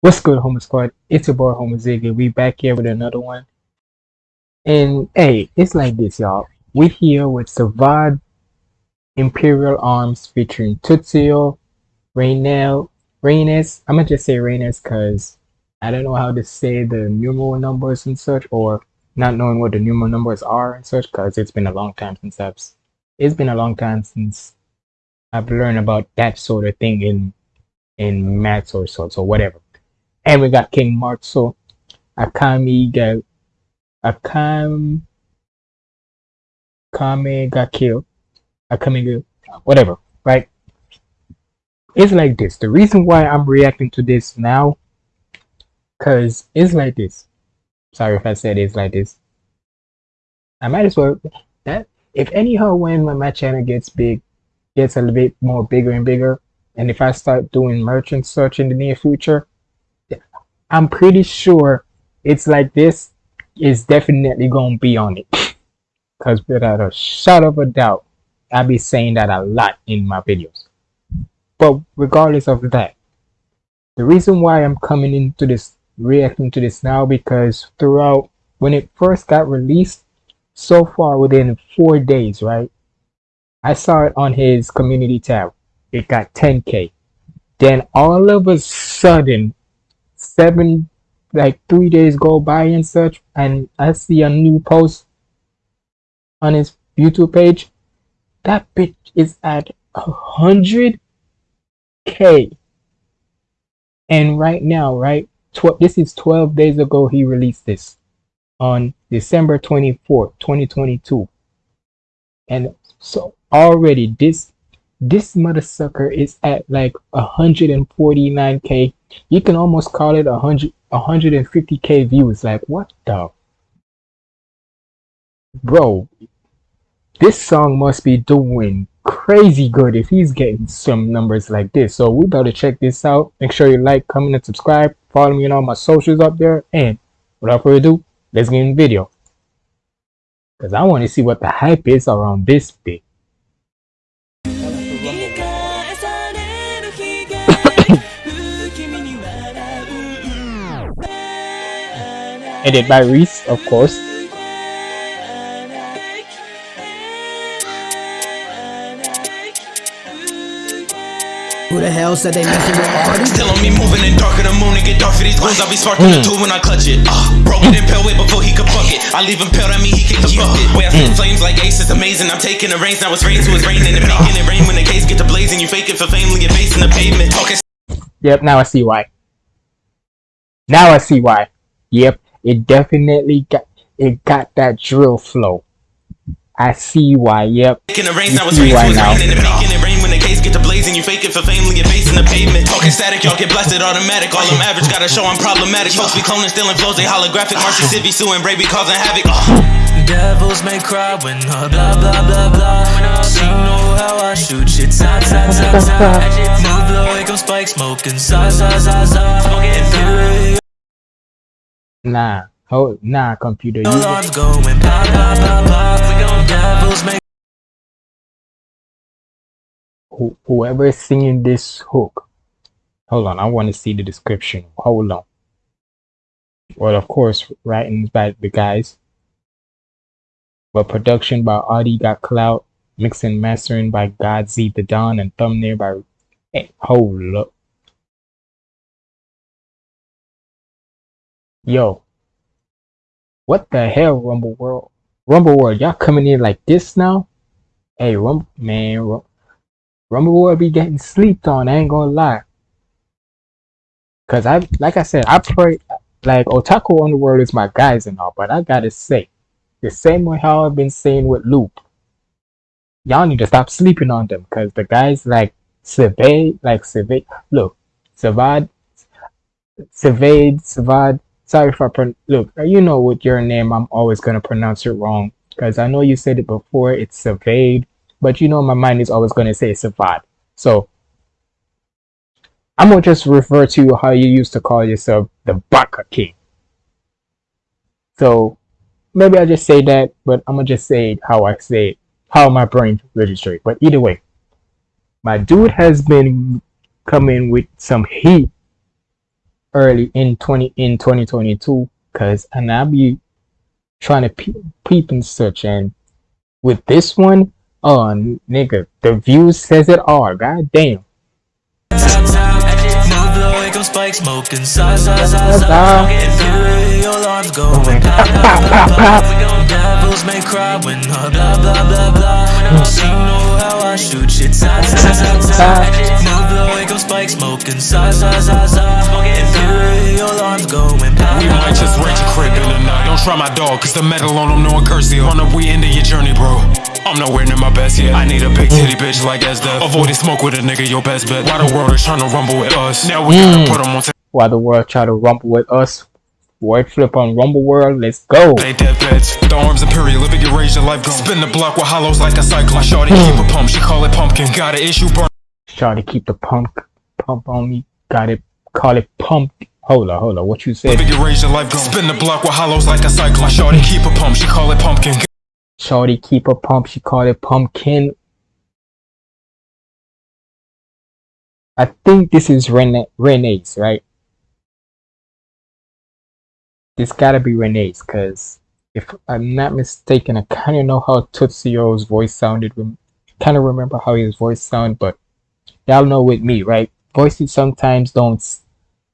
What's good, Homo Squad? It's your boy Homo Ziggy. We back here with another one. And hey, it's like this, y'all. We here with Savad Imperial Arms featuring Tutsio, Rainel, Reynes. I'm gonna just say Reynes because I don't know how to say the numeral numbers and such, or not knowing what the numeral numbers are and such, because it's been a long time since I've. It's been a long time since I've learned about that sort of thing in in maths or so, so whatever. And we got King Mark. Martso, Akami got Akam Kame got killed. Akami whatever, right? It's like this. The reason why I'm reacting to this now, cause it's like this. Sorry if I said it's like this. I might as well that if anyhow when my channel gets big, gets a little bit more bigger and bigger, and if I start doing merchant search in the near future, I'm pretty sure it's like this is definitely gonna be on it. Cause without a shot of a doubt, I'll be saying that a lot in my videos. But regardless of that, the reason why I'm coming into this reacting to this now because throughout when it first got released, so far within four days, right? I saw it on his community tab. It got 10k. Then all of a sudden seven like three days go by and such and I see a new post on his YouTube page, that bitch is at a hundred K. And right now, right, tw- this is 12 days ago he released this on December 24th, 2022. And so already this this mother sucker is at like 149k you can almost call it 100 150k views like what the? Bro this song must be doing crazy good if he's getting some numbers like this. So we better check this out. Make sure you like comment and subscribe. Follow me on all my socials up there. And without further ado let's get in the video. Because i want to see what the hype is around this bit Edited by Reese, of course. Who the hell said they messing with artists? Still on me moving in darker the moon and get dark for these goons. I'll be sparking the tool when I clutch it. Uh, broke it in pale way before he could fuck it. I leave him pale, that mean he kick the bucket. Way I spit flames like ace, is amazing. I'm taking the reins, now it's rain to it's raining and making it rain when the case get to blazing. You fake it for fame, leave your face in the pavement. Talking. Yep, now I see why. Now I see why. Yep, it definitely got it got that drill flow. I see why. Yep. Taking the reins, You now see rain to why now. raining and making it rain when the case get to blazing. You fake it for fame, leave your face in the pavement. Talking static, y'all get blasted automatic. All them average gotta show I'm problematic. Folks be cloning, stealing flows, they holographic. Marcy Civi suing, Bray be causing havoc. Uh. Devils may cry when uh, blah blah blah blah. She know how I shoot shit, ta ta ta ta. Move low, here come spike smoking, za za za za. Imperial Nah. Hold nah computer. You alarms going. We gon' devils whoever is singing this hook. Hold on, I want to see the description. Hold on. Well, of course, writings by the guys. But production by Audie Got Clout, mixing mastering by God Z the Don, and thumbnail by hey, hold up. Yo. What the hell, Rumble World? Rumble World, y'all coming in like this now? Hey, Rumble man, Rum- Rumble World be getting sleeped on, I ain't gonna lie. Cause I like I said, I pray like Otaku Underworld is my guys and all, but I gotta say, the same way how I've been saying with Loop, y'all need to stop sleeping on them because the guys like Savad, like Savad, look, Savad, Savad, Savad. Sorry for I pron- look. Uh, you know with your name, I'm always gonna pronounce it wrong because I know you said it before. It's Savad, but you know my mind is always gonna say Savad. So I'm gonna just refer to how you used to call yourself the Baka King. So maybe i'll just say that, but I'm gonna just say how I say it, how my brain registers. But either way, my dude has been coming with some heat early in 20 in 2022 because and I'll be trying to pe- peep and search and with this one oh nigga the views says it all god damn Top, top, move blow, here come spike smoking. Sa, sa, sa, sa. Imperial alarms going pop, pop, pop, pop. We gon' devils may cry when blah, blah, blah, blah. So you know how I shoot shit. Sa, sa, sa, sa. Move blow, here come spike smoking. Sa, sa, sa, sa. Imperial just your crib in the night. Don't try my dog, cause the metal on them knowing curse you. Run up, we into your journey, bro. I'm nowhere near my best yet. I need a big titty bitch like Esda. Avoiding smoke with a nigga, your best bet. Why the world is trying to rumble with us? Now we gotta mm. put them on while the world try to rumble with us word flip on rumble world let's go They deathbeds. The arms imperial, living your rage, your life gone. Spin the block with hollows like a cyclone. Shorty keep a pump, she call it pumpkin. Got an issue, burn. try to keep the pump pump on me got it call it pump hold on hold on what you said your rage, your life. Spin the block with hollows like a cyclone. Shorty keep a pump, she call it pumpkin. Shorty keep a pump. She call it pumpkin. I think this is Rene Renee's, right? This gotta be Renee's, cause if I'm not mistaken, I kind of know how Tutsio's voice sounded. Kind of remember how his voice sounded, but y'all know with me, right? Voices sometimes don't.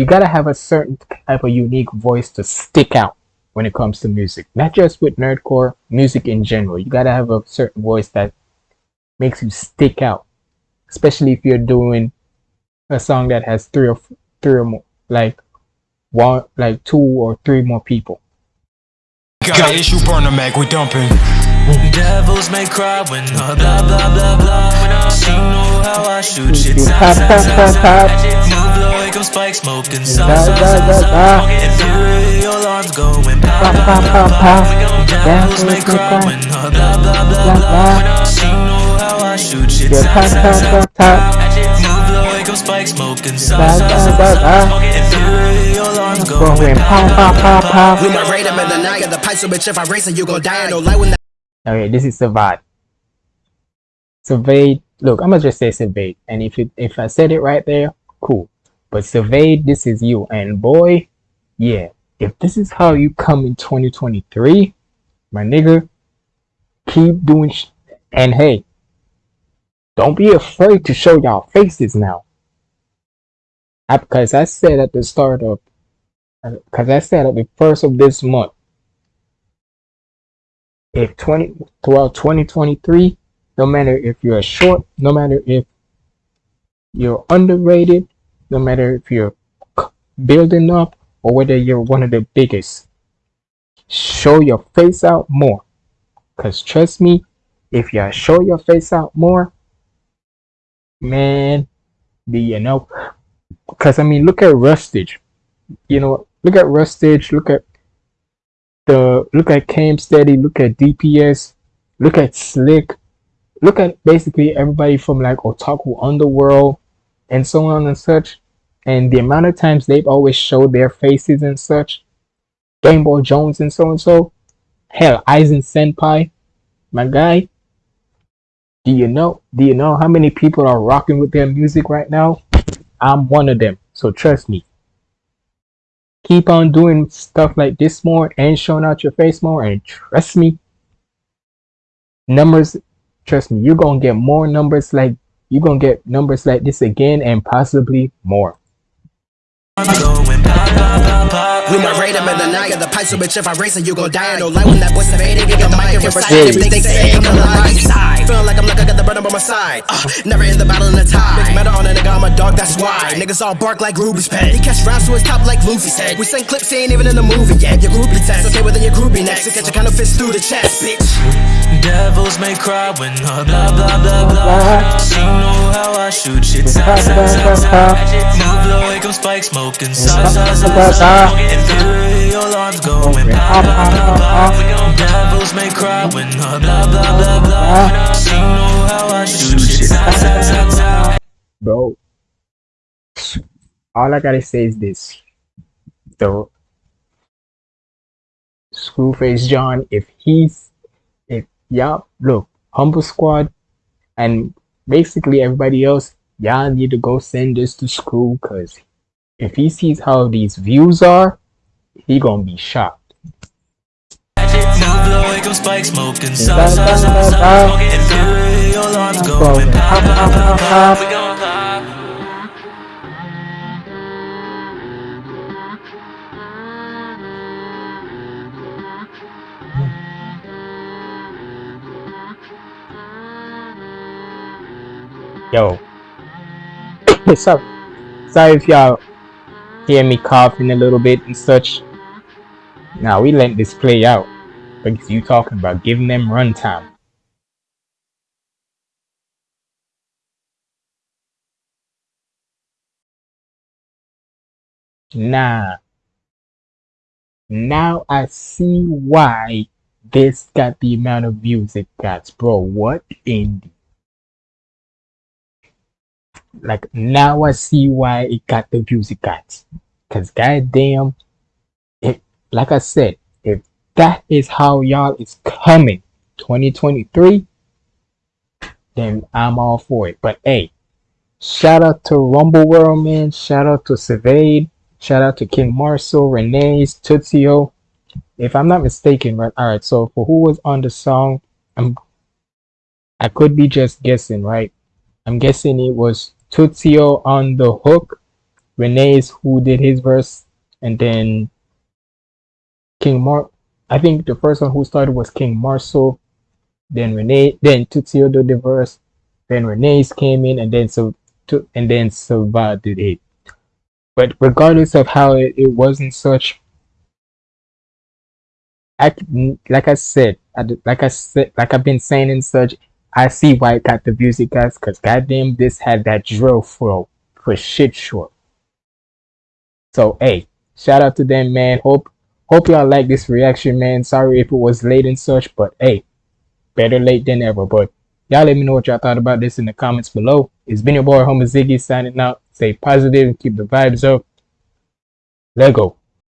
S- You gotta have a certain type of unique voice to stick out when it comes to music. Not just with nerdcore, music in general. You gotta have a certain voice that makes you stick out, especially if you're doing a song that has three or f- three or more, like one, like two or three more people. Got issue, burn the mag, we dumping. Devils may cry when blah blah blah blah. So you know how I shoot shit. Come spike smoking. Da. Imperial alarms going pop, Pop, pop, pop, devils Devils may may cry cry. when blah blah blah Blah, blah. blah. So you know how I shoot shit. Yeah, Sa, pop, sa, pop, sa, pop, pop. Move blow, here come spike smoking. Da. Imperial alarms Going going pop, pop, pop, pop. We might raid them in the night. Got the pipe, so bitch, if I race it, you gon' die. No lie when that. Okay, this is Survive. Surveyed. Look, I'm gonna just say surveyed, and if it, if I said it right there, cool. But surveyed, this is you, and boy, yeah. If this is how you come in 2023, my nigga, keep doing. And hey, don't be afraid to show y'all faces now. I, because I said at the start of, uh, because I said at the first of this month if 20 throughout 2023 no matter if you're short no matter if you're underrated no matter if you're building up or whether you're one of the biggest. Show your face out more. Because trust me if you show your face out more man do you know. Because i mean look at rustage. You know look at rustage look at the look at Cam Steady, look at DPS, look at Slick, look at basically everybody from like Otaku Underworld and so on and such. And the amount of times they've always showed their faces and such. Game Boy Jones and so and so. Hell, Aizen Senpai, my guy. Do you know? Do you know how many people are rocking with their music right now? I'm one of them. So trust me keep on doing stuff like this more and showing out your face more and trust me numbers trust me you're gonna get more numbers like you're gonna get numbers like this again and possibly more. We might raid them in the night. Got the pipe, so bitch, if I race it, you gon' die. No lie when that boy. Get the mic and recite. Everything say, come on the right side. Feeling like I'm like I got the by my side. Uh, never in the battle in the tie. That's why. Niggas all bark like Ruby's pet. He catch rounds to his top like Luffy's head. We send clips, he ain't even in the movie yet. Your groupie test, okay, well then your groupie next. To catch a kind of fist through the chest, bitch. Devils may cry when uh, blah blah blah blah. So you know how I shoot shit. Sa, sa, sa, sa. Move blow, here come spike smoking. Sa, sa, sa, sa. Imperial alarms going pop, pop, pop, pop. We gon' devils may cry when uh, blah blah blah blah. All i gotta say is this. The screwface john if he's if y'all look humble squad and basically everybody else y'all need to go send this to screw because if he sees how these views are, he gonna be shocked. Yo. sorry. Sorry if y'all hear me coughing a little bit and such. Now we let this play out. Because you talking about giving them runtime. Nah. Now I see why this got the amount of views it got. Bro, what in like now I see why it got the views it got. Cause goddamn, it like I said, if that is how y'all is coming 2023, then I'm all for it. But hey, shout out to Rumble World man, shout out to Savade, shout out to King Marcel, Renee's, Tutsio. If I'm not mistaken, right? Alright, so for who was on the song, I'm I could be just guessing, right? I'm guessing it was Tutsio on the hook, Renee's who did his verse, and then King Mark. I think the first one who started was King Marcel, then Renee, then Tutsio did the verse, then Renee's came in, and then so to, and then Silva did it. But regardless of how it, it wasn't such, I like I said, I, like I said, like I've been saying and such, I see why it got the views it got, because goddamn, this had that drill flow for shit sure. So, hey, shout out to them, man. Hope hope y'all like this reaction, man. Sorry if it was late and such, but hey, better late than ever. But y'all let me know what y'all thought about this in the comments below. It's been your boy, Homer Ziggy, signing out. Stay positive and keep the vibes up. Let go.